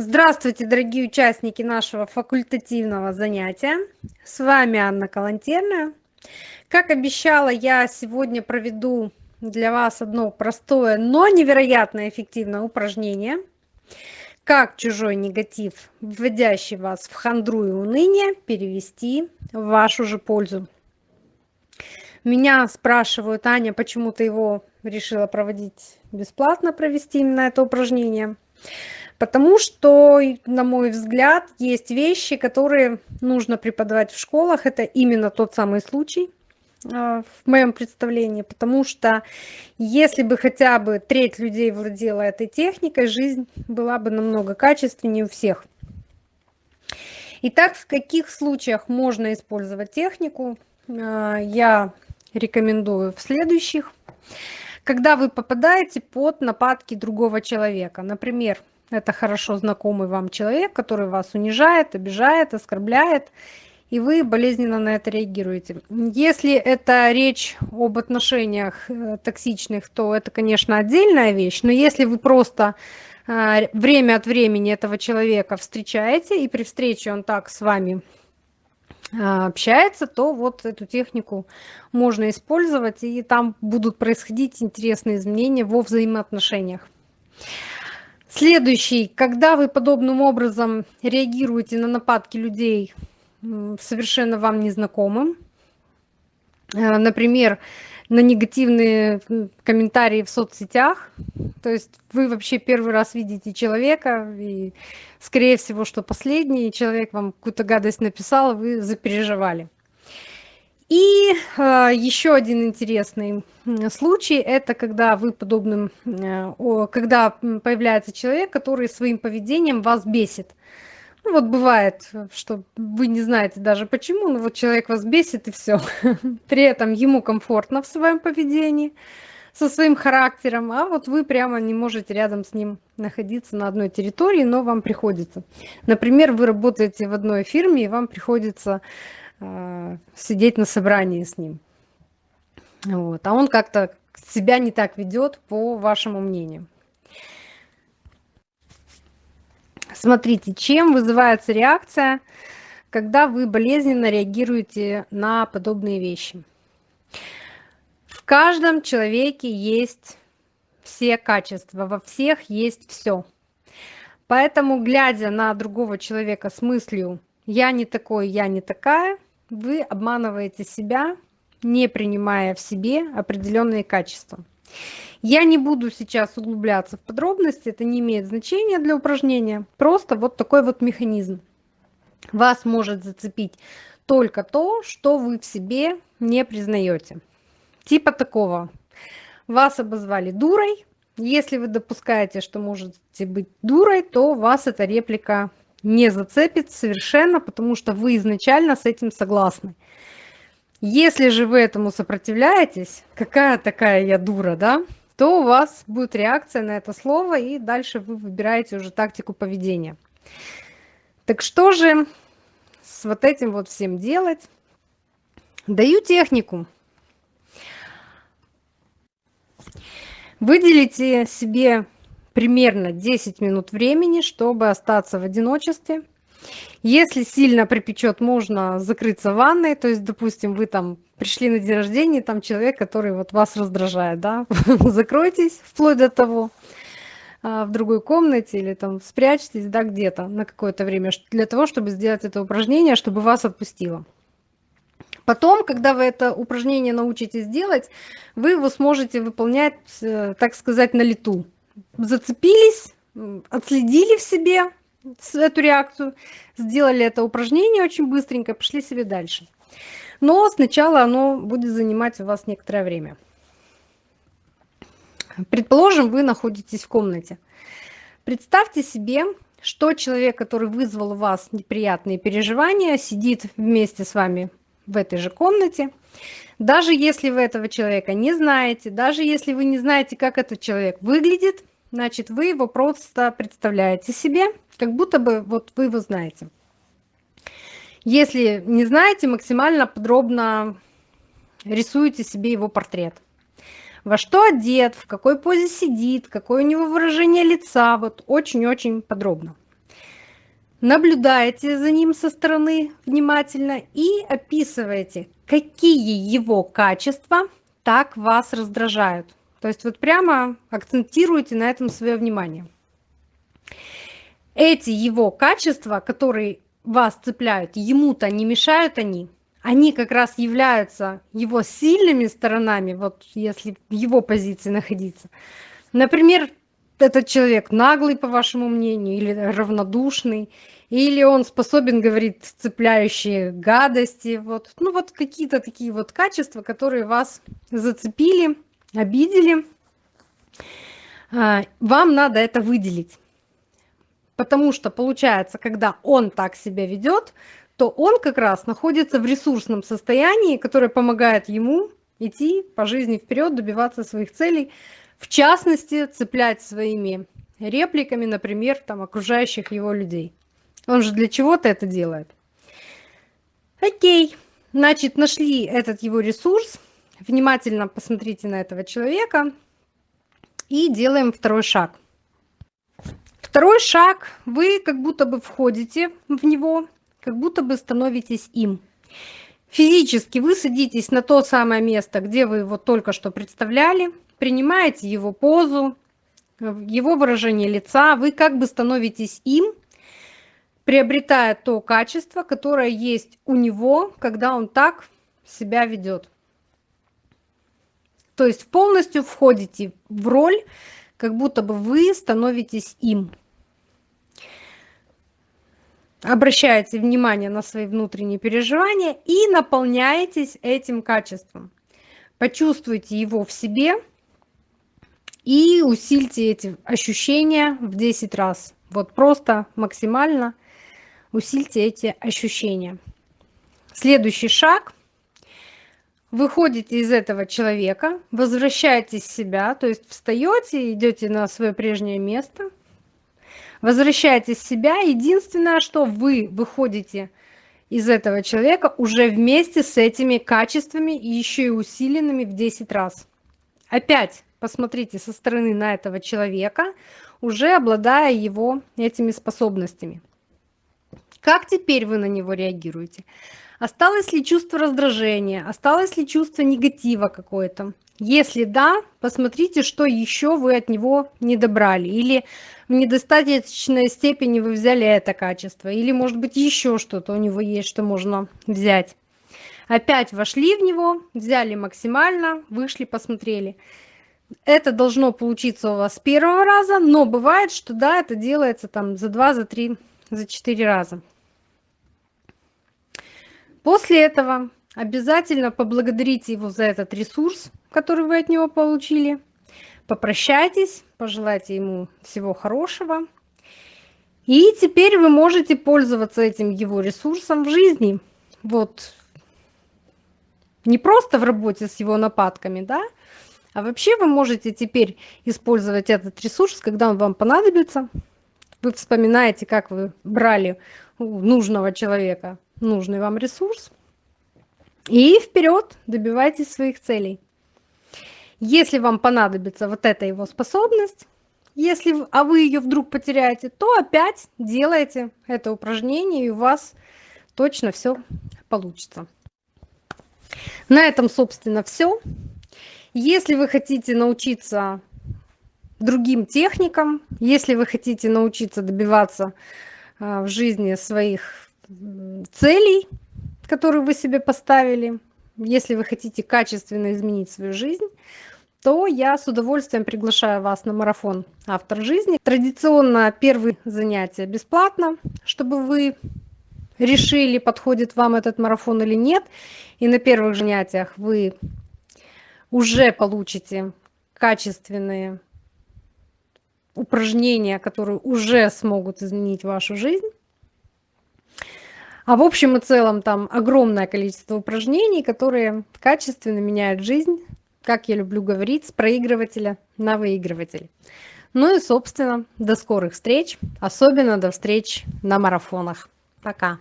Здравствуйте, дорогие участники нашего факультативного занятия. С вами Анна Калантерная. Как обещала, я сегодня проведу для вас одно простое, но невероятно эффективное упражнение. Как чужой негатив, вводящий вас в хандру и уныние, перевести в вашу же пользу. Меня спрашивают, Аня, почему ты его решила проводить бесплатно, провести именно это упражнение? Потому что, на мой взгляд, есть вещи, которые нужно преподавать в школах. Это именно тот самый случай а, в моем представлении, потому что если бы хотя бы треть людей владела этой техникой, жизнь была бы намного качественнее у всех. Итак, в каких случаях можно использовать технику, а, я рекомендую в следующих. Когда вы попадаете под нападки другого человека, например, это хорошо знакомый вам человек, который вас унижает, обижает, оскорбляет, и вы болезненно на это реагируете. Если это речь об отношениях э, токсичных, то это, конечно, отдельная вещь, но если вы просто э, время от времени этого человека встречаете, и при встрече он так с вами э, общается, то вот эту технику можно использовать, и там будут происходить интересные изменения во взаимоотношениях. Следующий, когда вы подобным образом реагируете на нападки людей совершенно вам незнакомым, э, например, на негативные комментарии в соцсетях, то есть вы вообще первый раз видите человека, и скорее всего, что последний, человек вам какую-то гадость написал, вы запереживали. И э, еще один интересный случай это когда вы подобным э, когда появляется человек который своим поведением вас бесит. Ну, вот бывает что вы не знаете даже почему но вот человек вас бесит и все при этом ему комфортно в своем поведении со своим характером а вот вы прямо не можете рядом с ним находиться на одной территории но вам приходится. Например вы работаете в одной фирме и вам приходится сидеть на собрании с ним вот. А он как-то себя не так ведет, по вашему мнению. Смотрите, чем вызывается реакция, когда вы болезненно реагируете на подобные вещи. В каждом человеке есть все качества, во всех есть все. Поэтому, глядя на другого человека с мыслью «я не такой, я не такая», вы обманываете себя не принимая в себе определенные качества. Я не буду сейчас углубляться в подробности, это не имеет значения для упражнения, просто вот такой вот механизм. Вас может зацепить только то, что вы в себе не признаете. Типа такого. Вас обозвали дурой. Если вы допускаете, что можете быть дурой, то вас эта реплика не зацепит совершенно, потому что вы изначально с этим согласны. Если же вы этому сопротивляетесь, какая такая я дура, да, то у вас будет реакция на это слово, и дальше вы выбираете уже тактику поведения. Так что же с вот этим вот всем делать? Даю технику. Выделите себе примерно 10 минут времени, чтобы остаться в одиночестве – если сильно припечет, можно закрыться в ванной. То есть, допустим, вы там пришли на день рождения, там человек, который вот вас раздражает, да, закройтесь вплоть до того а, в другой комнате или там спрячьтесь, да, где-то на какое-то время для того, чтобы сделать это упражнение, чтобы вас отпустило. Потом, когда вы это упражнение научитесь делать, вы его сможете выполнять, э, так сказать, на лету. Зацепились, отследили в себе, эту реакцию, сделали это упражнение очень быстренько, пошли себе дальше. Но сначала оно будет занимать у вас некоторое время. Предположим, вы находитесь в комнате. Представьте себе, что человек, который вызвал у вас неприятные переживания, сидит вместе с вами в этой же комнате. Даже если вы этого человека не знаете, даже если вы не знаете, как этот человек выглядит, значит, вы его просто представляете себе, как будто бы вот вы его знаете. Если не знаете, максимально подробно рисуете себе его портрет. Во что одет, в какой позе сидит, какое у него выражение лица, вот очень-очень подробно. наблюдаете за ним со стороны внимательно и описываете, какие его качества так вас раздражают. То есть вот прямо акцентируйте на этом свое внимание. Эти его качества, которые вас цепляют, ему-то не мешают они, они как раз являются его сильными сторонами, вот если в его позиции находиться. Например, этот человек наглый, по вашему мнению, или равнодушный, или он способен говорить цепляющие гадости. Вот. Ну вот какие-то такие вот качества, которые вас зацепили, обидели. А, вам надо это выделить. Потому что получается, когда он так себя ведет, то он как раз находится в ресурсном состоянии, которое помогает ему идти по жизни вперед, добиваться своих целей, в частности, цеплять своими репликами, например, там, окружающих его людей. Он же для чего-то это делает. Окей, значит, нашли этот его ресурс. Внимательно посмотрите на этого человека и делаем второй шаг. Второй шаг. Вы как будто бы входите в него, как будто бы становитесь им. Физически вы садитесь на то самое место, где вы его только что представляли, принимаете его позу, его выражение лица, вы как бы становитесь им, приобретая то качество, которое есть у него, когда он так себя ведет. То есть полностью входите в роль, как будто бы вы становитесь им. Обращаете внимание на свои внутренние переживания и наполняетесь этим качеством. Почувствуйте его в себе и усильте эти ощущения в 10 раз. Вот просто максимально усильте эти ощущения. Следующий шаг. Выходите из этого человека, возвращаетесь в себя, то есть встаете, идете на свое прежнее место, возвращаетесь в себя. Единственное, что вы выходите из этого человека уже вместе с этими качествами еще и усиленными в 10 раз. Опять посмотрите со стороны на этого человека, уже обладая его этими способностями. Как теперь вы на него реагируете? Осталось ли чувство раздражения? Осталось ли чувство негатива какое-то? Если да, посмотрите, что еще вы от него не добрали. Или в недостаточной степени вы взяли это качество. Или, может быть, еще что-то у него есть, что можно взять. Опять вошли в него, взяли максимально, вышли, посмотрели. Это должно получиться у вас с первого раза, но бывает, что да, это делается там за два, за три, за четыре раза. После этого обязательно поблагодарите его за этот ресурс, который вы от него получили. Попрощайтесь, пожелайте ему всего хорошего. И теперь вы можете пользоваться этим его ресурсом в жизни. Вот не просто в работе с его нападками, да, а вообще вы можете теперь использовать этот ресурс, когда он вам понадобится. Вы вспоминаете, как вы брали у нужного человека нужный вам ресурс. И вперед добивайтесь своих целей. Если вам понадобится вот эта его способность, если, а вы ее вдруг потеряете, то опять делайте это упражнение, и у вас точно все получится. На этом, собственно, все. Если вы хотите научиться другим техникам, если вы хотите научиться добиваться а, в жизни своих целей, которые вы себе поставили, если вы хотите качественно изменить свою жизнь, то я с удовольствием приглашаю вас на марафон «Автор жизни». Традиционно первые занятия бесплатно, чтобы вы решили, подходит вам этот марафон или нет. И на первых занятиях вы уже получите качественные упражнения, которые уже смогут изменить вашу жизнь. А в общем и целом там огромное количество упражнений, которые качественно меняют жизнь, как я люблю говорить, с проигрывателя на выигрыватель. Ну и, собственно, до скорых встреч, особенно до встреч на марафонах. Пока!